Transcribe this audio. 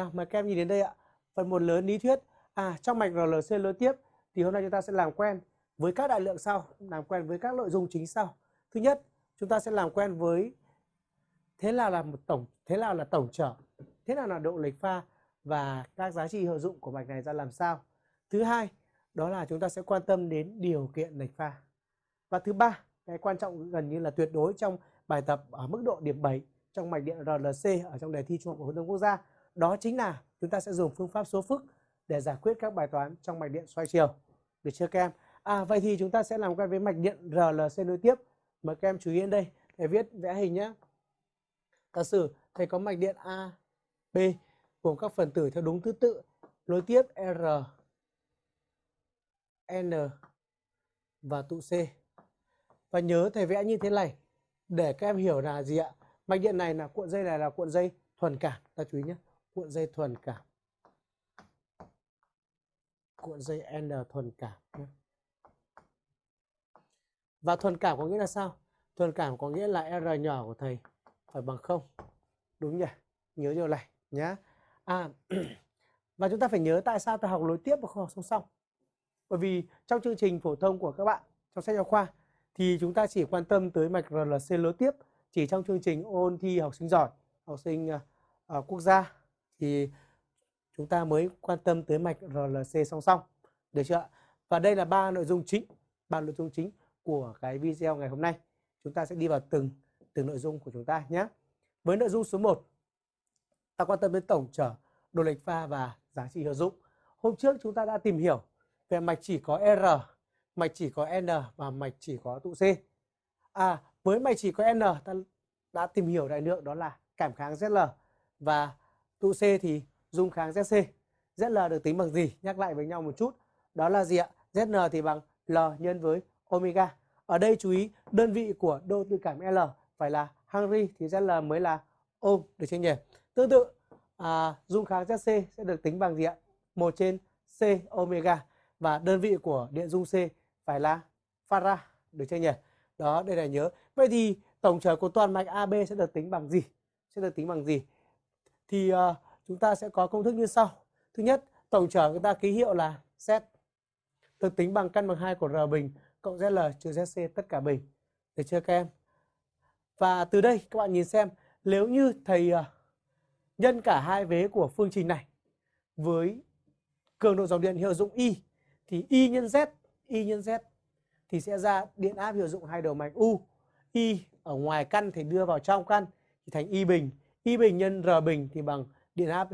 Nào mời các em nhìn đến đây ạ. Phần một lớn lý thuyết. À trong mạch RLC nối tiếp thì hôm nay chúng ta sẽ làm quen với các đại lượng sau, làm quen với các nội dung chính sau. Thứ nhất, chúng ta sẽ làm quen với thế nào là một tổng thế nào là tổng trở, thế nào là độ lệch pha và các giá trị hiệu dụng của mạch này ra làm sao. Thứ hai, đó là chúng ta sẽ quan tâm đến điều kiện lệch pha. Và thứ ba, cái quan trọng gần như là tuyệt đối trong bài tập ở mức độ điểm 7 trong mạch điện RLC ở trong đề thi Trung học phổ thông quốc gia, đó chính là chúng ta sẽ dùng phương pháp số phức để giải quyết các bài toán trong mạch điện xoay chiều. Được chưa các em? À vậy thì chúng ta sẽ làm quen với mạch điện RLC nối tiếp. Mời các em chú ý đến đây để viết vẽ hình nhé. Giả sử thầy có mạch điện A, B gồm các phần tử theo đúng thứ tự nối tiếp R, N và tụ C. Và nhớ thầy vẽ như thế này để các em hiểu là gì ạ? Mạch điện này là cuộn dây này là cuộn dây thuần cảm. Ta chú ý nhé. Cuộn dây thuần cảm. Cuộn dây N thuần cảm. Và thuần cảm có nghĩa là sao? Thuần cảm có nghĩa là R nhỏ của thầy phải bằng không. Đúng nhỉ? Nhớ điều này nhá. À và chúng ta phải nhớ tại sao ta học nối tiếp và không học song song. Bởi vì trong chương trình phổ thông của các bạn trong sách giáo khoa thì chúng ta chỉ quan tâm tới mạch RLC nối tiếp chỉ trong chương trình ôn thi học sinh giỏi, học sinh uh, quốc gia thì chúng ta mới quan tâm tới mạch RLC song song. Được chưa Và đây là ba nội dung chính, ba nội dung chính của cái video ngày hôm nay. Chúng ta sẽ đi vào từng từng nội dung của chúng ta nhé. Với nội dung số 1, ta quan tâm đến tổng trở, độ lệch pha và giá trị hiệu dụng. Hôm trước chúng ta đã tìm hiểu về mạch chỉ có R, mạch chỉ có N và mạch chỉ có tụ C. À, với mạch chỉ có N ta đã tìm hiểu đại lượng đó là cảm kháng ZL và tụ C thì dung kháng ZC. ZL được tính bằng gì? Nhắc lại với nhau một chút. Đó là gì ạ? Zn thì bằng L nhân với omega. Ở đây chú ý đơn vị của độ tự cảm L phải là Henry thì ZL mới là ohm được chưa nhỉ? Tương tự à, dung kháng ZC sẽ được tính bằng gì ạ? 1 trên C omega và đơn vị của điện dung C phải là farad được chưa nhỉ? Đó, đây là nhớ. Vậy thì tổng trở của toàn mạch AB sẽ được tính bằng gì? Sẽ được tính bằng gì? Thì uh, chúng ta sẽ có công thức như sau. Thứ nhất, tổng trở chúng ta ký hiệu là Z được tính bằng căn bằng 2 của R bình cộng ZL trừ ZC tất cả bình. Được chưa các em? Và từ đây các bạn nhìn xem nếu như thầy uh, nhân cả hai vế của phương trình này với cường độ dòng điện hiệu dụng Y thì Y nhân Z, Y nhân Z thì sẽ ra điện áp hiệu dụng hai đầu mạch U. Y ở ngoài căn thì đưa vào trong căn thì thành Y bình. Y bình nhân R bình thì bằng điện áp